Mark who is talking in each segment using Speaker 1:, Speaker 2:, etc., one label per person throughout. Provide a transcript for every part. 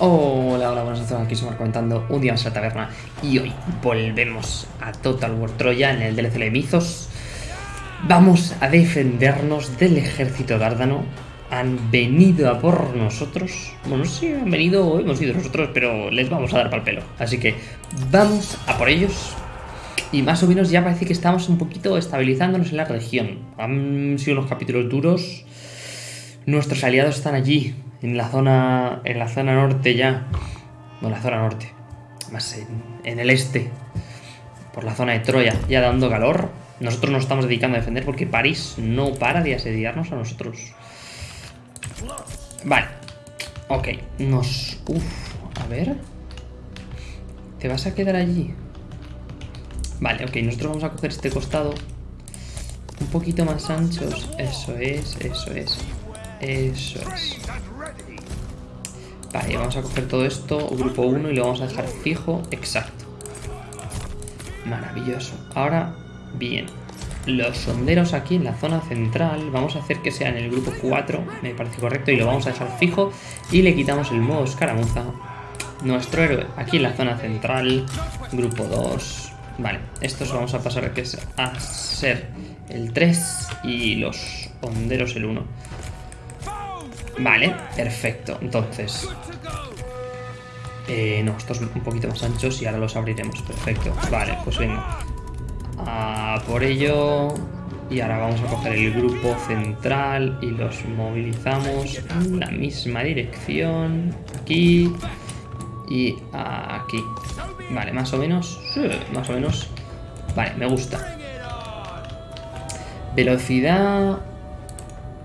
Speaker 1: Hola, hola, buenas noches, aquí somos comentando un día más en la taberna y hoy volvemos a Total War Troya en el DLC de Mizos. Vamos a defendernos del ejército dárdano. Han venido a por nosotros. Bueno, sí, han venido o hemos ido nosotros, pero les vamos a dar pal pelo. Así que vamos a por ellos. Y más o menos ya parece que estamos un poquito estabilizándonos en la región. Han sido unos capítulos duros. Nuestros aliados están allí, en la zona, en la zona norte ya. No, en la zona norte. Más en, en el este. Por la zona de Troya, ya dando calor. Nosotros nos estamos dedicando a defender porque París no para de asediarnos a nosotros. Vale. Ok. Nos... Uf. A ver. ¿Te vas a quedar allí? Vale, ok. Nosotros vamos a coger este costado. Un poquito más anchos. Eso es, eso es. Eso es. Vale, vamos a coger todo esto, grupo 1, y lo vamos a dejar fijo. Exacto. Maravilloso. Ahora, bien. Los sonderos aquí en la zona central, vamos a hacer que sea en el grupo 4, me parece correcto, y lo vamos a dejar fijo. Y le quitamos el modo escaramuza. Nuestro héroe aquí en la zona central, grupo 2. Vale, estos vamos a pasar a ser el 3 y los honderos el 1. Vale, perfecto. Entonces... Eh, no, estos un poquito más anchos y ahora los abriremos. Perfecto. Vale, pues venga. Por ello... Y ahora vamos a coger el grupo central y los movilizamos en la misma dirección. Aquí y aquí. Vale, más o menos. Más o menos. Vale, me gusta. Velocidad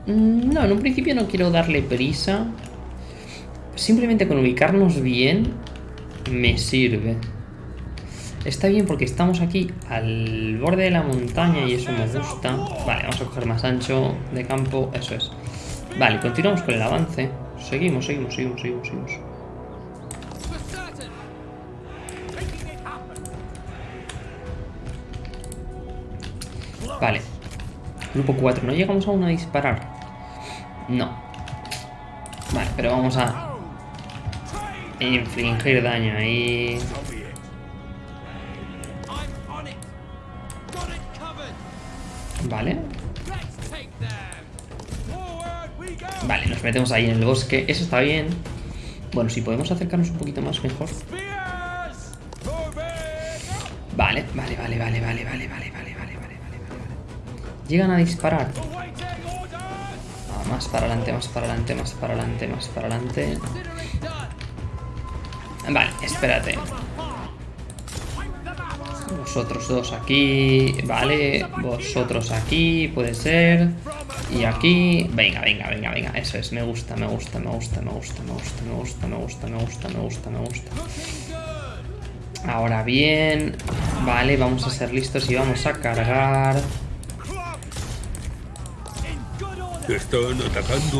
Speaker 1: no, en un principio no quiero darle prisa. Simplemente con ubicarnos bien me sirve. Está bien porque estamos aquí al borde de la montaña y eso me gusta. Vale, vamos a coger más ancho de campo, eso es. Vale, continuamos con el avance. Seguimos, seguimos, seguimos, seguimos, seguimos. Vale. Grupo 4, no llegamos aún a disparar. No. Vale, pero vamos a infligir daño ahí. Vale. Vale, nos metemos ahí en el bosque. Eso está bien. Bueno, si podemos acercarnos un poquito más, mejor. Vale, vale, vale, vale, vale, vale, vale, vale, vale, vale, vale. Llegan a disparar. Más para adelante, más para adelante, más para adelante, más para adelante. Vale, espérate. Vosotros dos aquí, vale. Vosotros aquí, puede ser. Y aquí, venga, venga, venga, venga. Eso es, me gusta, me gusta, me gusta, me gusta, me gusta, me gusta, me gusta, me gusta, me gusta, me gusta. Ahora bien, vale, vamos a ser listos y vamos a cargar.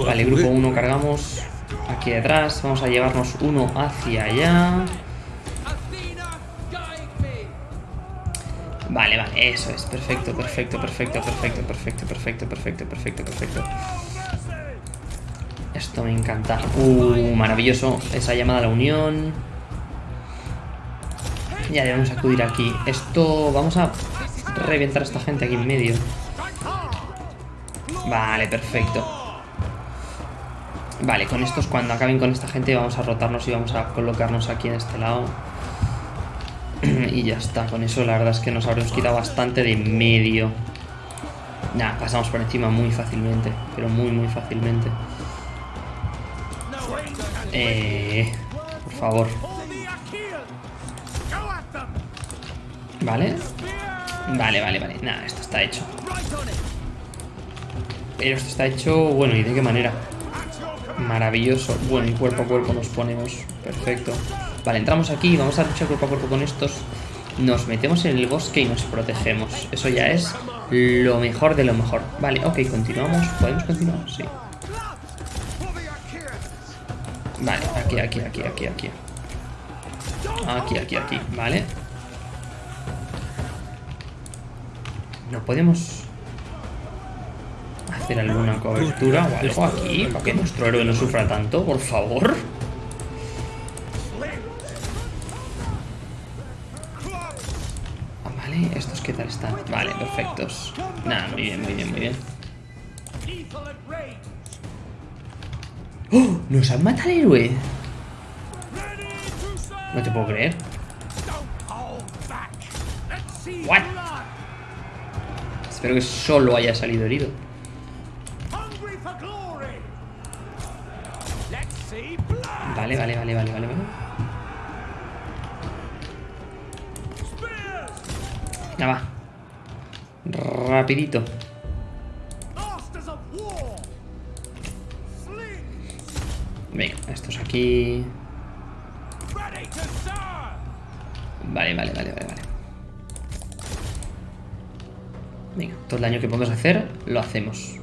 Speaker 1: Vale, grupo 1 cargamos aquí detrás. Vamos a llevarnos uno hacia allá. Vale, vale, eso es. Perfecto, perfecto, perfecto, perfecto, perfecto, perfecto, perfecto, perfecto, perfecto. Esto me encanta. Uh, maravilloso. Esa llamada a la unión. Ya debemos acudir aquí. Esto... Vamos a reventar a esta gente aquí en medio. Vale, perfecto. Vale, con estos cuando acaben con esta gente vamos a rotarnos y vamos a colocarnos aquí en este lado. y ya está, con eso la verdad es que nos habremos quitado bastante de medio. Nah, pasamos por encima muy fácilmente, pero muy muy fácilmente. Eh, por favor. Vale. Vale, vale, vale. Nada, esto está hecho. Esto está hecho, bueno, ¿y de qué manera? Maravilloso. Bueno, y cuerpo a cuerpo nos ponemos. Perfecto. Vale, entramos aquí, vamos a luchar cuerpo a cuerpo con estos. Nos metemos en el bosque y nos protegemos. Eso ya es lo mejor de lo mejor. Vale, ok, continuamos. ¿Podemos continuar? Sí. Vale, aquí, aquí, aquí, aquí, aquí. Aquí, aquí, aquí, vale. No podemos hacer alguna cobertura o algo aquí para que nuestro héroe no sufra tanto, por favor. Ah, vale, ¿estos qué tal están? Vale, perfectos. Nada, muy bien, muy bien, muy bien. ¡Oh! ¡Nos han matado al héroe! No te puedo creer. ¿What? Espero que solo haya salido herido. Vale, vale, vale, vale, vale, vale. Ya va. Rapidito. Venga, estos aquí. Vale, vale, vale, vale, vale. Venga, todo el daño que podemos hacer, lo hacemos.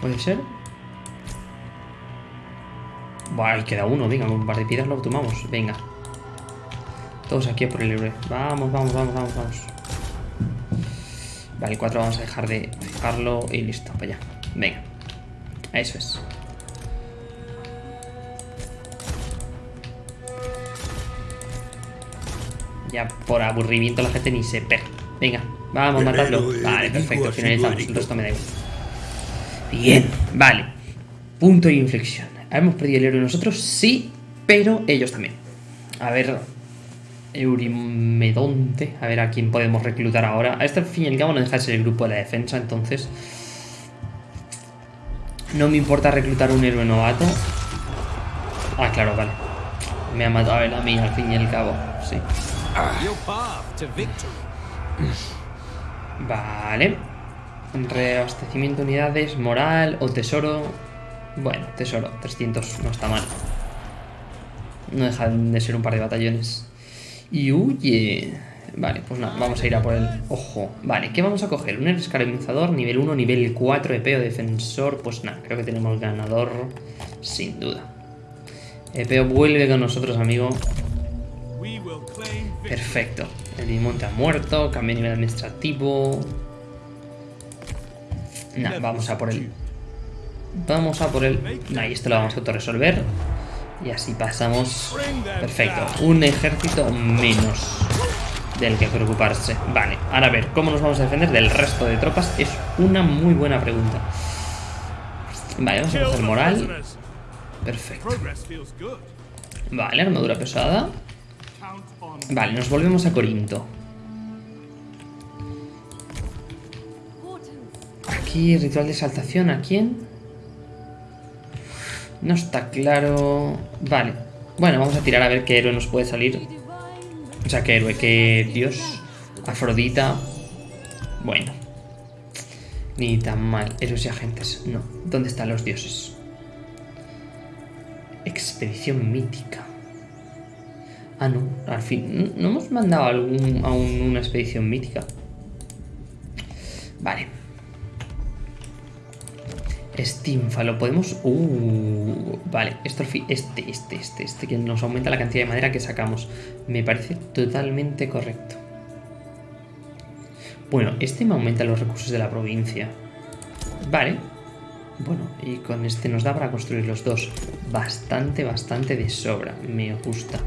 Speaker 1: ¿Puede ser? Ahí queda uno, venga, un par de piedras lo tomamos, venga. Todos aquí a por el héroe. Vamos, vamos, vamos, vamos, vamos. Vale, 4 vamos a dejar de fijarlo y listo, para allá. Venga. Eso es. Ya por aburrimiento la gente ni se pega. Venga, vamos a matarlo. Vale, perfecto, finalizamos. El resto me da igual. Bien, vale. Punto de inflexión. ¿Hemos perdido el héroe nosotros? Sí, pero ellos también. A ver, Eurimedonte. A ver a quién podemos reclutar ahora. A este fin y al cabo no deja de ser el grupo de la defensa, entonces... No me importa reclutar un héroe novato. Ah, claro, vale. Me ha matado él a mí al fin y al cabo, sí. Vale. Reabastecimiento de unidades, moral o tesoro. Bueno, tesoro, 300, no está mal. No dejan de ser un par de batallones. Y huye. Vale, pues nada, vamos a ir a por el... Ojo, vale, ¿qué vamos a coger? Un escaramuzador, nivel 1, nivel 4 de peo defensor. Pues nada, creo que tenemos ganador, sin duda. Epeo vuelve con nosotros, amigo. Perfecto. El Dimonte ha muerto, cambia nivel administrativo. Nada, vamos a por él. Vamos a por él. Ahí, esto lo vamos a autorresolver. Y así pasamos. Perfecto. Un ejército menos del que preocuparse. Vale, ahora a ver, ¿cómo nos vamos a defender del resto de tropas? Es una muy buena pregunta. Vale, vamos a coger moral. Perfecto. Vale, armadura pesada. Vale, nos volvemos a Corinto. Aquí, ritual de exaltación, ¿a quién? No está claro... Vale. Bueno, vamos a tirar a ver qué héroe nos puede salir. O sea, qué héroe, qué dios. Afrodita. Bueno. Ni tan mal. Héroes y agentes. No. ¿Dónde están los dioses? Expedición mítica. Ah, no. Al fin. ¿No hemos mandado algún, a una expedición mítica? Vale. Steamfalo, podemos... Uh, vale, esto este, este, este, este, que nos aumenta la cantidad de madera que sacamos. Me parece totalmente correcto. Bueno, este me aumenta los recursos de la provincia. Vale. Bueno, y con este nos da para construir los dos. Bastante, bastante de sobra. Me gusta.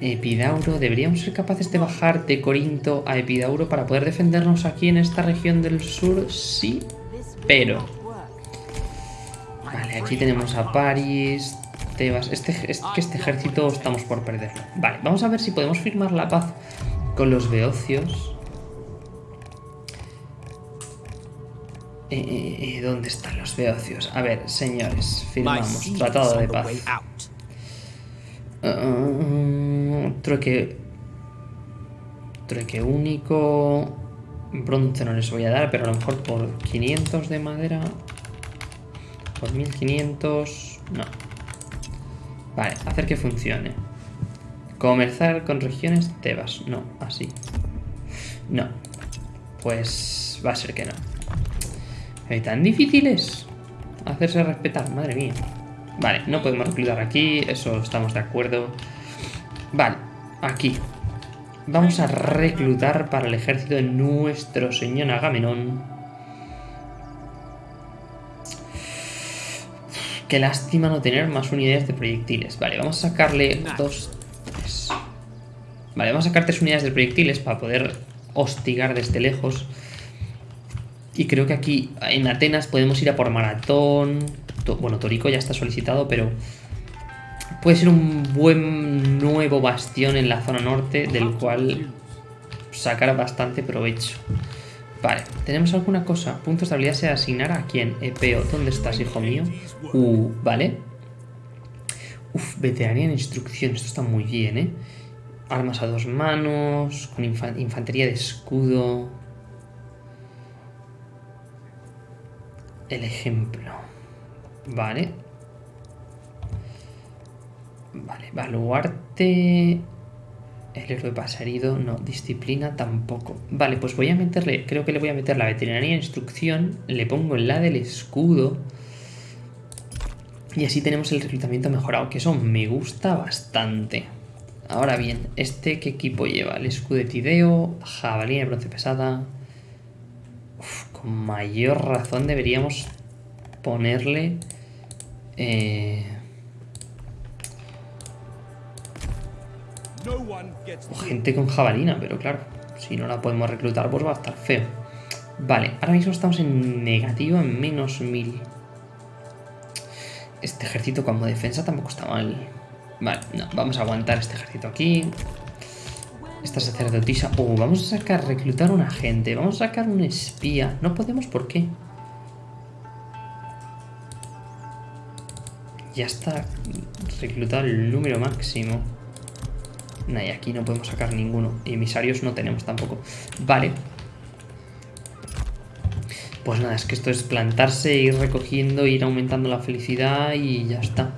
Speaker 1: Epidauro, ¿deberíamos ser capaces de bajar de Corinto a Epidauro para poder defendernos aquí en esta región del sur? Sí, pero Vale, aquí tenemos a París, Tebas. Este, este, este ejército estamos por perderlo. Vale, vamos a ver si podemos firmar la paz con los beocios. Eh, eh, eh, ¿Dónde están los beocios? A ver, señores, firmamos. Tratado de paz. Uh, trueque. Trueque único. Bronce no les voy a dar, pero a lo mejor por 500 de madera. Por 1500... No. Vale, hacer que funcione. Comerciar con regiones Tebas. No, así. No. Pues va a ser que no. ¿Hay tan difíciles? Hacerse respetar, madre mía. Vale, no podemos reclutar aquí, eso estamos de acuerdo. Aquí. Vamos a reclutar para el ejército de nuestro señor Agamenón Qué lástima no tener más unidades de proyectiles. Vale, vamos a sacarle dos... Tres. Vale, vamos a sacar tres unidades de proyectiles para poder hostigar desde lejos. Y creo que aquí en Atenas podemos ir a por maratón. Bueno, Torico ya está solicitado, pero puede ser un buen nuevo bastión en la zona norte del cual sacar bastante provecho. Vale, ¿tenemos alguna cosa? Puntos de habilidad se asignar a quién? Epeo, ¿dónde estás, hijo mío? Uh, vale. Uf, veteranía en instrucción, esto está muy bien, ¿eh? Armas a dos manos, con infantería de escudo. El ejemplo. Vale. Vale, baluarte... El héroe pasa herido, no. Disciplina tampoco. Vale, pues voy a meterle, creo que le voy a meter la veterinaria instrucción. Le pongo la del escudo. Y así tenemos el reclutamiento mejorado, que eso me gusta bastante. Ahora bien, ¿este qué equipo lleva? El escudo de Tideo, jabalina de bronce pesada. con mayor razón deberíamos ponerle... Eh, gente con jabalina, pero claro, si no la podemos reclutar, pues va a estar feo. Vale, ahora mismo estamos en negativo, en menos mil. Este ejército como defensa tampoco está mal. Vale, no, vamos a aguantar este ejército aquí. Esta sacerdotisa... Oh, vamos a sacar, reclutar un agente. Vamos a sacar un espía. No podemos, ¿por qué? Ya está reclutado el número máximo. Y aquí no podemos sacar ninguno. Y emisarios no tenemos tampoco. Vale. Pues nada, es que esto es plantarse, ir recogiendo, ir aumentando la felicidad y ya está.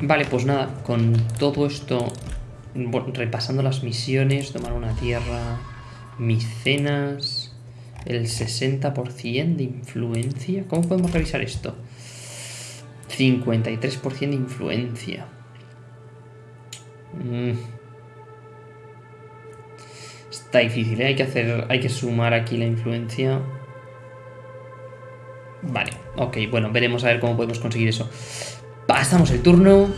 Speaker 1: Vale, pues nada, con todo esto, repasando las misiones, tomar una tierra, micenas, el 60% de influencia. ¿Cómo podemos revisar esto? 53% de influencia. Mm. Está difícil, ¿eh? hay que hacer, hay que sumar aquí la influencia. Vale, ok, bueno, veremos a ver cómo podemos conseguir eso. Pasamos el turno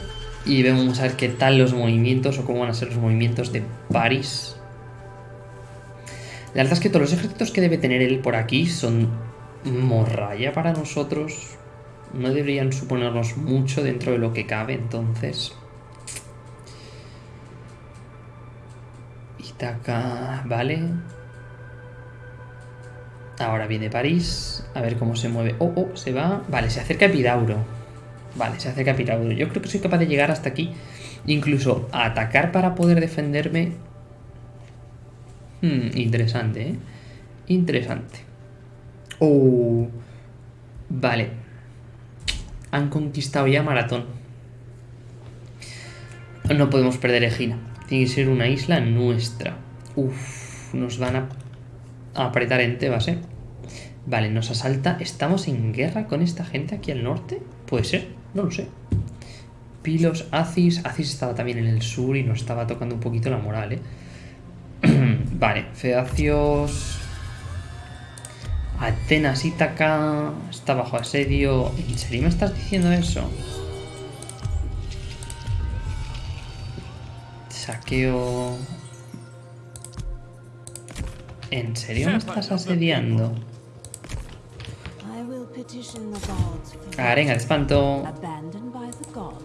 Speaker 1: y vemos a ver qué tal los movimientos o cómo van a ser los movimientos de París. La verdad es que todos los ejércitos que debe tener él por aquí son morralla para nosotros. No deberían suponernos mucho dentro de lo que cabe, entonces... acá, vale. Ahora viene París. A ver cómo se mueve. Oh, oh, se va. Vale, se acerca Epidauro. Vale, se acerca Epidauro. Yo creo que soy capaz de llegar hasta aquí. Incluso a atacar para poder defenderme. Hmm, interesante, ¿eh? Interesante. Oh. Vale. Han conquistado ya Maratón. No podemos perder Egina. Tiene que ser una isla nuestra. Uf, nos van a apretar en Tebas, ¿eh? Vale, nos asalta. ¿Estamos en guerra con esta gente aquí al norte? Puede ser, no lo sé. Pilos, Acis. Acis estaba también en el sur y nos estaba tocando un poquito la moral, ¿eh? vale, Feacios... Atenas, Ítaca... Está bajo asedio. ¿En serio me estás diciendo eso? ¿En serio me estás asediando? Arenga de espanto.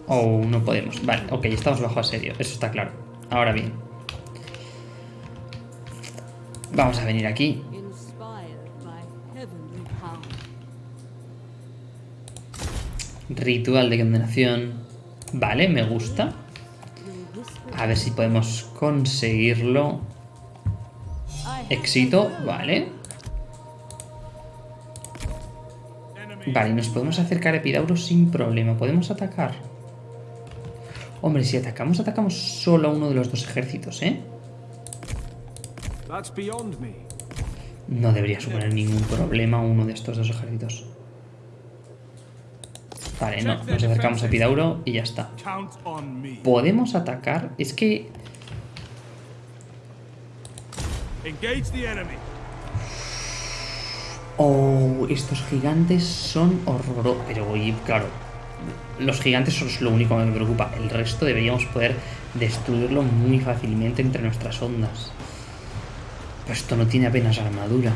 Speaker 1: Oh, no podemos. Vale, ok, estamos bajo asedio. Eso está claro. Ahora bien. Vamos a venir aquí. Ritual de condenación. Vale, me gusta. A ver si podemos conseguirlo. Éxito, vale. Vale, nos podemos acercar a Epidauro sin problema. ¿Podemos atacar? Hombre, si atacamos, atacamos solo a uno de los dos ejércitos, ¿eh? No debería suponer ningún problema uno de estos dos ejércitos. Vale, no, nos acercamos a Pidauro y ya está. ¿Podemos atacar? Es que... Oh, estos gigantes son horrorosos. Pero, claro, Los gigantes son lo único que me preocupa. El resto deberíamos poder destruirlo muy fácilmente entre nuestras ondas. Pero esto no tiene apenas armadura.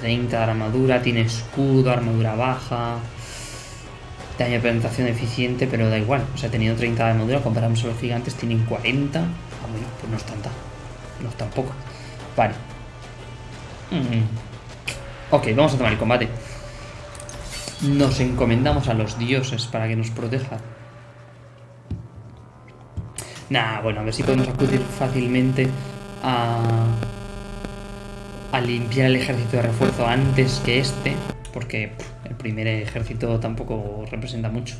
Speaker 1: 30 de armadura, tiene escudo, armadura baja. Daño de penetración eficiente, pero da igual. O sea, teniendo 30 de armadura, comparamos a los gigantes, tienen 40. Ah, bueno, pues no es tanta. No es tan poco. Vale. Mm. Ok, vamos a tomar el combate. Nos encomendamos a los dioses para que nos protejan. Nah, bueno, a ver si podemos acudir fácilmente a, a limpiar el ejército de refuerzo antes que este, porque el primer ejército tampoco representa mucho.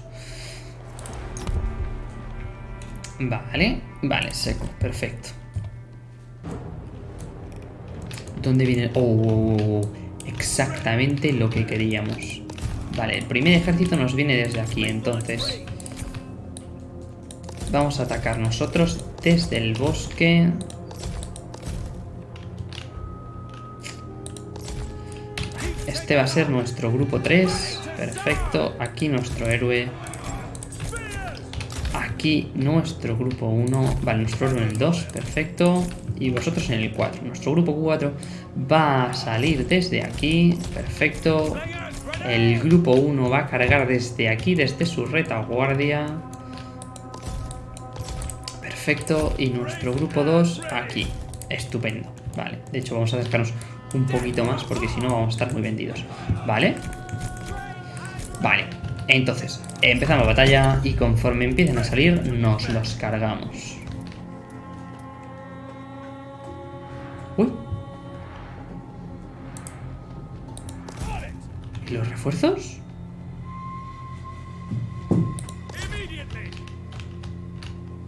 Speaker 1: Vale, vale, seco, perfecto. ¿Dónde viene? Oh, oh, oh, oh, exactamente lo que queríamos. Vale, el primer ejército nos viene desde aquí, entonces. Vamos a atacar nosotros desde el bosque. Este va a ser nuestro grupo 3. Perfecto. Aquí nuestro héroe. Aquí nuestro grupo 1. Vale, nuestro héroe en el 2. Perfecto. Y vosotros en el 4. Nuestro grupo 4 va a salir desde aquí. Perfecto. El grupo 1 va a cargar desde aquí, desde su retaguardia. Perfecto. Y nuestro grupo 2 aquí. Estupendo. Vale. De hecho, vamos a acercarnos un poquito más porque si no vamos a estar muy vendidos. Vale. Vale. Entonces, empezamos batalla y conforme empiecen a salir, nos los cargamos. Uy. ¿Y los refuerzos?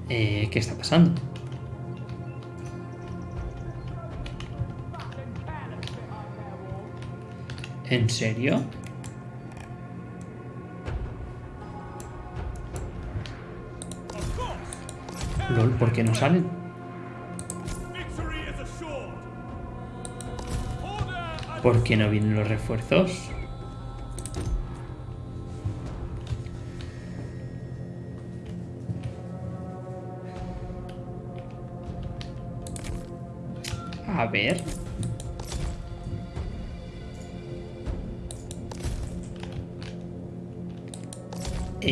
Speaker 1: Eh, ¿Qué está pasando? ¿En serio? ¿por qué no salen? ¿Por qué no vienen los refuerzos? A ver...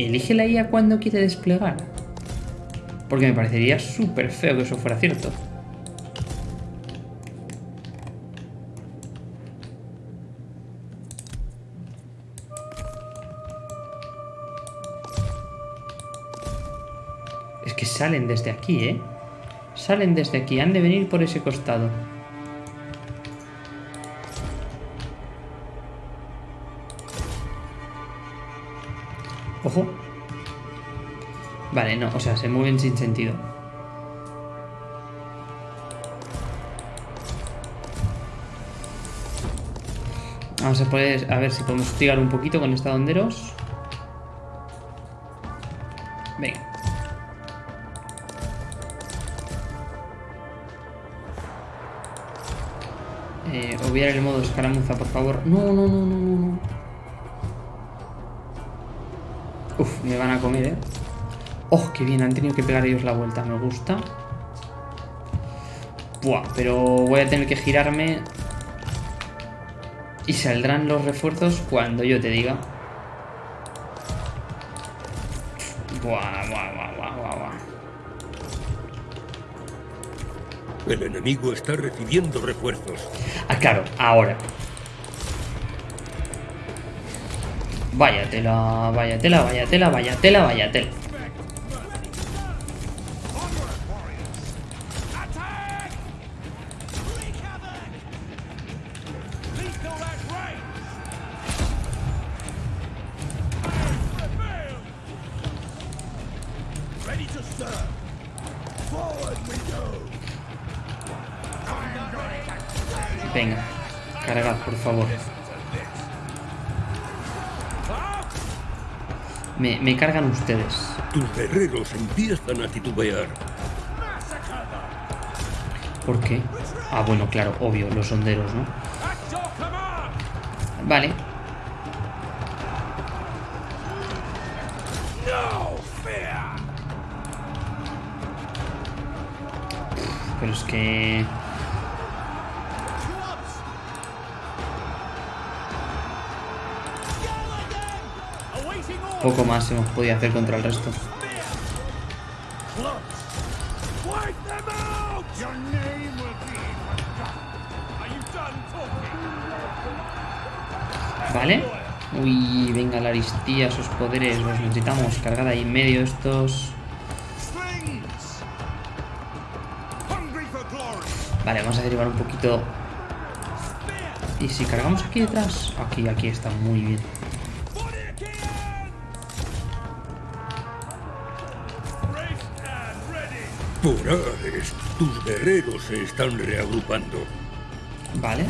Speaker 1: Elige la IA cuando quiere desplegar. Porque me parecería súper feo que eso fuera cierto. Es que salen desde aquí, ¿eh? Salen desde aquí, han de venir por ese costado. No, o sea, se mueven sin sentido. Vamos a poder, a ver si podemos hostigar un poquito con estadonderos. Venga. Eh, obviar el modo escaramuza, por favor. No, no, no, no, no, no. Uf, me van a comer, ¿eh? ¡Oh, qué bien! Han tenido que pegar ellos la vuelta. Me gusta. Buah, pero voy a tener que girarme. Y saldrán los refuerzos cuando yo te diga. Buah, buah, buah, buah, buah, buah.
Speaker 2: El enemigo está recibiendo refuerzos.
Speaker 1: Ah, claro, ahora. Vaya tela, vaya tela, vaya tela, vaya tela, vaya tela. por favor. Me, me cargan ustedes.
Speaker 2: Tus guerreros empiezan a titubear.
Speaker 1: ¿Por qué? Ah, bueno, claro, obvio, los honderos, ¿no? Vale. Pero es que... Poco más hemos podido hacer contra el resto. Vale. Uy, venga la aristía, sus poderes, los necesitamos. Cargada ahí en medio estos. Vale, vamos a derivar un poquito. Y si cargamos aquí detrás. Aquí, aquí está muy bien.
Speaker 2: Por tus guerreros se están reagrupando.
Speaker 1: Vale.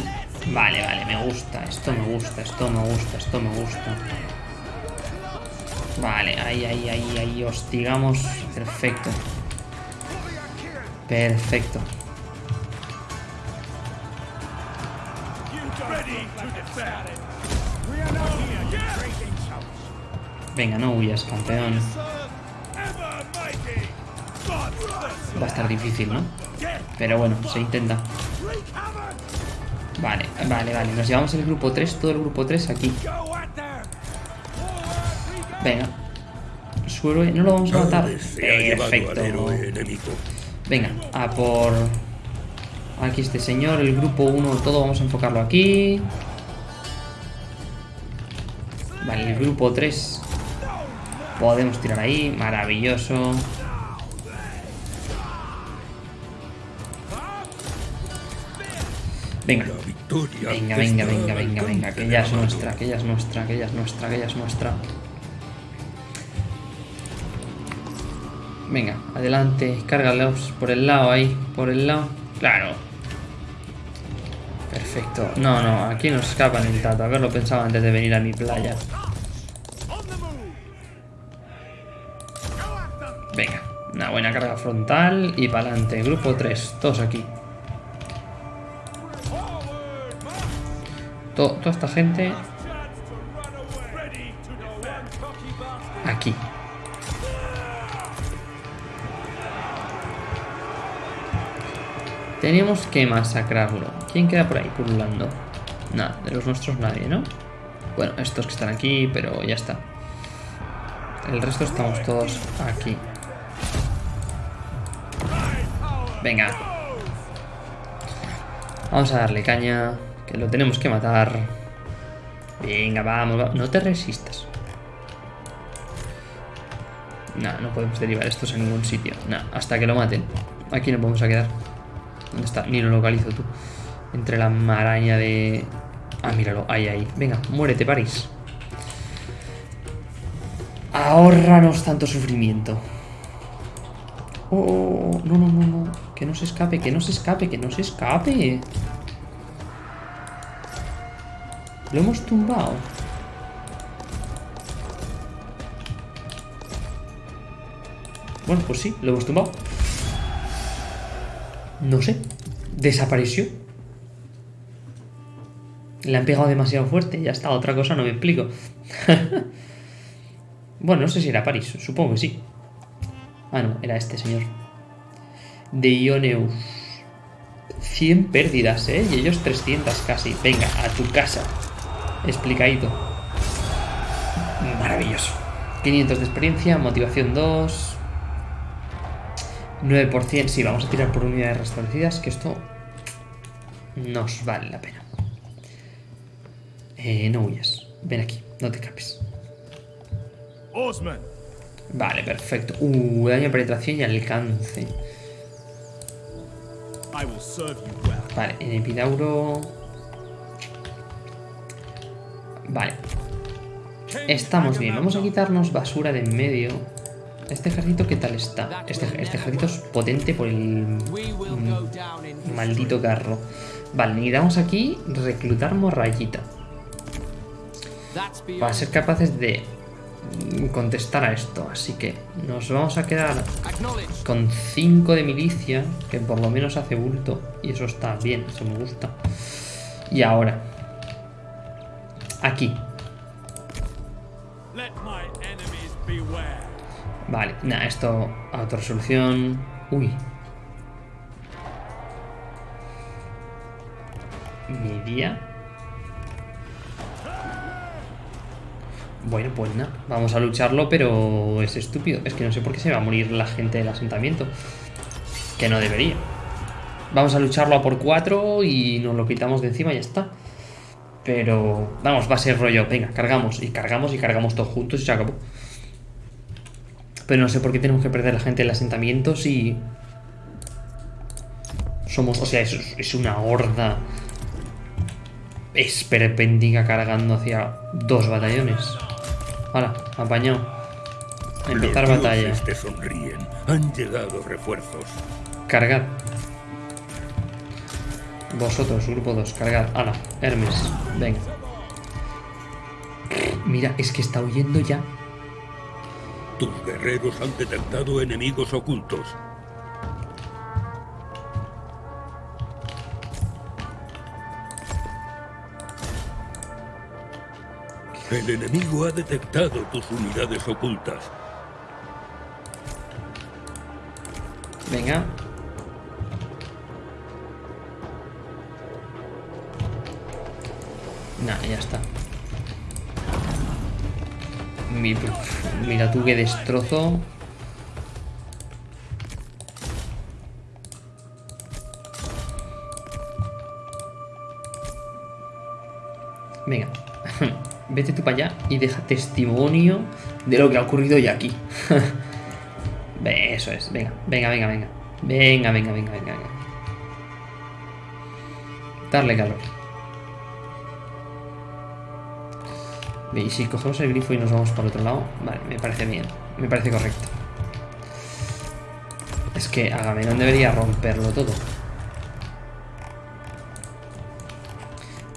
Speaker 1: Vale, vale, me gusta. Esto me gusta, esto me gusta, esto me gusta. Vale, ahí, ahí, ahí, ahí. Hostigamos. Perfecto. Perfecto. Venga, no huyas, campeón. Va a estar difícil, ¿no? Pero bueno, se intenta. Vale, vale, vale. Nos llevamos el grupo 3, todo el grupo 3 aquí. Venga. Su héroe, no lo vamos a matar. Perfecto. Venga, a por... Aquí este señor, el grupo 1, todo vamos a enfocarlo aquí. Vale, el grupo 3. Podemos tirar ahí, maravilloso. Venga. Venga, venga, venga, venga, venga. Que ya es nuestra, que ya es nuestra, que ya es nuestra, que ya es nuestra. Venga, adelante. Cárgalos por el lado ahí. Por el lado. Claro. Perfecto. No, no, aquí no escapan el tato. Haberlo pensado antes de venir a mi playa. Venga, una buena carga frontal y para adelante. Grupo 3, todos aquí. Toda esta gente aquí. Tenemos que masacrarlo. ¿Quién queda por ahí pululando? Nada, de los nuestros nadie, ¿no? Bueno, estos que están aquí, pero ya está. El resto estamos todos aquí. Venga. Vamos a darle caña lo tenemos que matar. Venga, vamos, No te resistas. No, no podemos derivar estos a ningún sitio. No, hasta que lo maten. Aquí no vamos a quedar. ¿Dónde está? Ni lo localizo tú. Entre la maraña de... Ah, míralo. Ahí, ahí. Venga, muérete, París. Ahorranos tanto sufrimiento. Oh, no, no, no, no. Que no se escape, que no se escape, que no se escape. Lo hemos tumbado. Bueno, pues sí, lo hemos tumbado. No sé. Desapareció. Le han pegado demasiado fuerte. Ya está, otra cosa no me explico. bueno, no sé si era París. Supongo que sí. Ah, no, era este señor. De Ioneus. 100 pérdidas, ¿eh? Y ellos 300 casi. Venga, a tu casa explicadito. Maravilloso. 500 de experiencia, motivación 2. 9%, sí, vamos a tirar por unidades restablecidas, que esto nos vale la pena. Eh, no huyas. Ven aquí, no te escapes. Vale, perfecto. Uh, daño de penetración y alcance. Vale, en Epidauro... Vale. Estamos bien. Vamos a quitarnos basura de en medio. ¿Este ejército qué tal está? Este, este ejército es potente por el maldito carro. Vale, necesitamos aquí reclutar morrayita. Para ser capaces de contestar a esto. Así que nos vamos a quedar con 5 de milicia, que por lo menos hace bulto. Y eso está bien, eso me gusta. Y ahora, Aquí. Vale, nada, esto a otra resolución. Uy. Media. Bueno, pues nada, vamos a lucharlo, pero es estúpido. Es que no sé por qué se va a morir la gente del asentamiento. Que no debería. Vamos a lucharlo a por 4 y nos lo quitamos de encima y ya está. Pero, vamos, va a ser rollo. Venga, cargamos y cargamos y cargamos todos juntos y se acabó. Pero no sé por qué tenemos que perder la gente del asentamiento si... Somos, o sea, es, es una horda esperpéndica cargando hacia dos batallones. Hala, apañado. Empezar
Speaker 2: Los
Speaker 1: batalla.
Speaker 2: te sonríen. Han llegado refuerzos.
Speaker 1: Cargad. Vosotros, grupo 2, cargad. Hala, Hermes, venga. Mira, es que está huyendo ya.
Speaker 2: Tus guerreros han detectado enemigos ocultos. El enemigo ha detectado tus unidades ocultas.
Speaker 1: Venga. Nah, ya está. Mi- Mira tú qué destrozo. Venga. Vete tú para allá y deja testimonio de lo que ha ocurrido ya aquí. Eso es, venga, venga, venga, venga. Venga, venga, venga, venga, venga. Darle calor. Y si cogemos el grifo y nos vamos para otro lado, vale, me parece bien, me parece correcto. Es que Agamenón debería romperlo todo.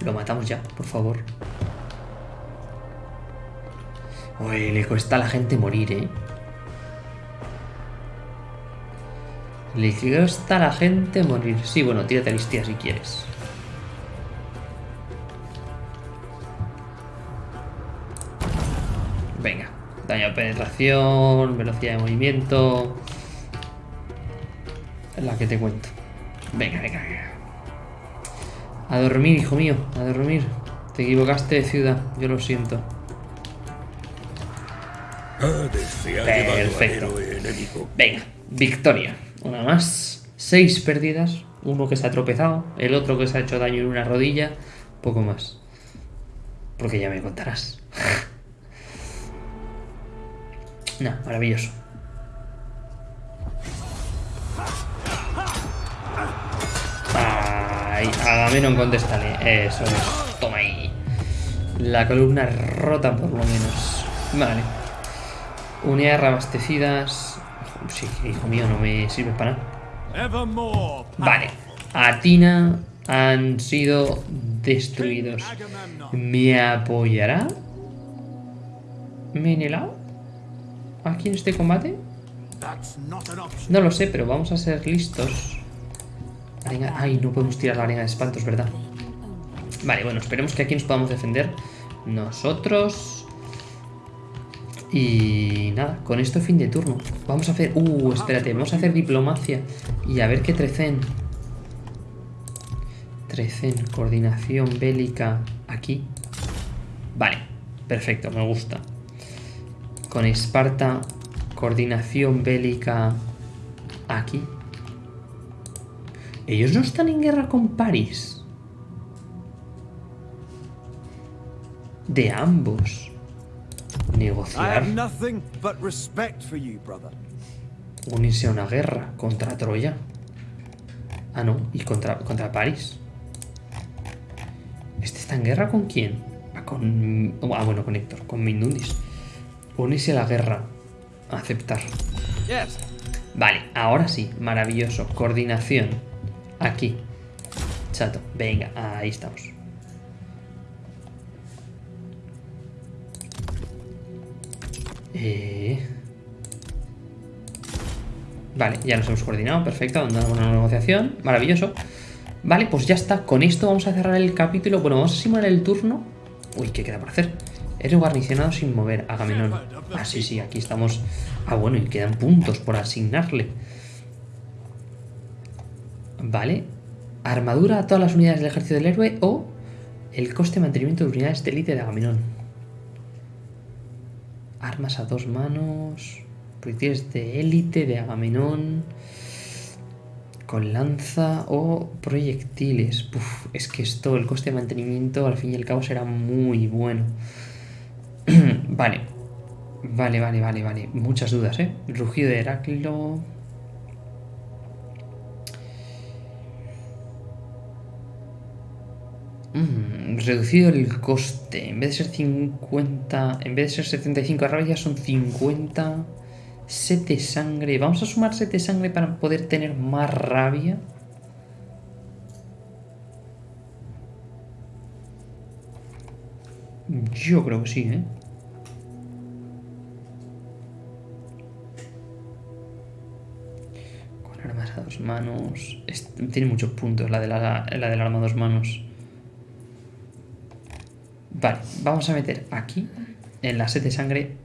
Speaker 1: Lo matamos ya, por favor. Uy, le cuesta a la gente morir, eh. Le cuesta a la gente morir. Sí, bueno, tírate listía si quieres. Penetración, velocidad de movimiento. Es la que te cuento. Venga, venga, venga. A dormir, hijo mío, a dormir. Te equivocaste de ciudad, yo lo siento. Perfecto. Venga, victoria. Una más. Seis pérdidas. Uno que se ha tropezado. El otro que se ha hecho daño en una rodilla. Poco más. Porque ya me contarás. nah, maravilloso. Ay, Agamenón, contéstale. Eso es. Toma ahí. La columna rota por lo menos. Vale. Unidades reabastecidas. Sí, hijo mío, no me sirve para nada. Vale. Atina han sido destruidos. ¿Me apoyará? ¿Menelao? ¿Aquí en este combate? No lo sé, pero vamos a ser listos. Arena- Ay, no podemos tirar la arena de espantos, ¿verdad? Vale, bueno, esperemos que aquí nos podamos defender nosotros. Y nada, con esto fin de turno. Vamos a hacer... Uh, espérate, vamos a hacer diplomacia. Y a ver qué trecen. Trecen, coordinación bélica aquí. Vale, perfecto, me gusta. Con Esparta, coordinación bélica aquí. Ellos no están en guerra con París. De ambos. Negociar. Unirse a una guerra contra Troya. Ah, no, y contra, contra París. ¿Este está en guerra con quién? Ah, con. Ah, bueno, con Héctor, con Mindundis. Unirse a la guerra. Aceptar.
Speaker 3: Yes.
Speaker 1: Vale, ahora sí, maravilloso. Coordinación. Aquí. Chato, venga, ahí estamos. Eh... Vale, ya nos hemos coordinado, perfecto, andamos una negociación, maravilloso. Vale, pues ya está, con esto vamos a cerrar el capítulo. Bueno, vamos a simular el turno. Uy, ¿qué queda por hacer? Eres guarnicionado sin mover, Agamenón. Ah, sí, sí, aquí estamos. Ah, bueno, y quedan puntos por asignarle. Vale. Armadura a todas las unidades del ejército del héroe o el coste de mantenimiento de unidades de élite de Agamenón. Armas a dos manos. Proyectiles de élite de Agamenón. Con lanza o proyectiles. es que esto, el coste de mantenimiento, al fin y al cabo, será muy bueno. Vale. Vale, vale, vale, vale. Muchas dudas, ¿eh? Rugido de Heráclito. Mm, reducido el coste. En vez de ser 50... En vez de ser 75 rabia son 50... Sete sangre. Vamos a sumar sete sangre para poder tener más rabia. Yo creo que sí, ¿eh? Manos... tiene muchos puntos la, de la, la del arma dos manos. Vale, vamos a meter aquí, en la sete sangre,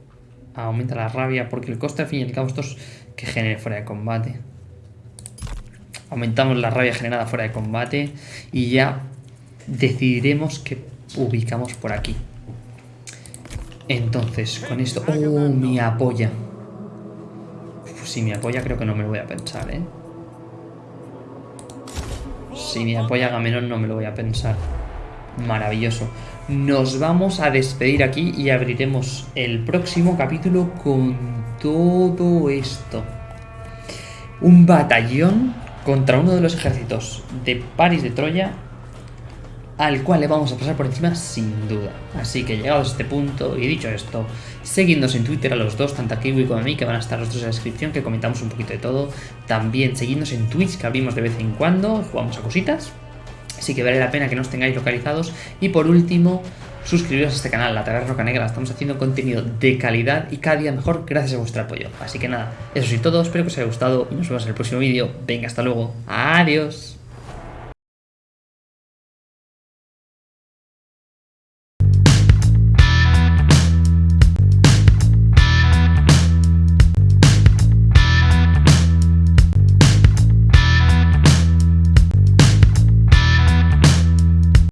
Speaker 1: aumenta la rabia, porque el coste al fin y al cabo esto es que genere fuera de combate. Aumentamos la rabia generada fuera de combate y ya decidiremos que ubicamos por aquí. Entonces, con esto... ¡Oh, mi apoya! Pues si me apoya creo que no me lo voy a pensar, ¿eh? Si me apoya Gamenón no me lo voy a pensar. Maravilloso. Nos vamos a despedir aquí y abriremos el próximo capítulo con todo esto. Un batallón contra uno de los ejércitos de París de Troya al cual le vamos a pasar por encima sin duda. Así que llegados a este punto y dicho esto, seguidnos en Twitter a los dos, tanto a Kiwi como a mí, que van a estar los dos en la descripción, que comentamos un poquito de todo. También seguidnos en Twitch, que abrimos de vez en cuando, jugamos a cositas. Así que vale la pena que nos tengáis localizados. Y por último, suscribiros a este canal, La Taberna Roca Negra. Estamos haciendo contenido de calidad y cada día mejor gracias a vuestro apoyo. Así que nada, eso es todo. Espero que os haya gustado y nos vemos en el próximo vídeo. Venga, hasta luego. Adiós.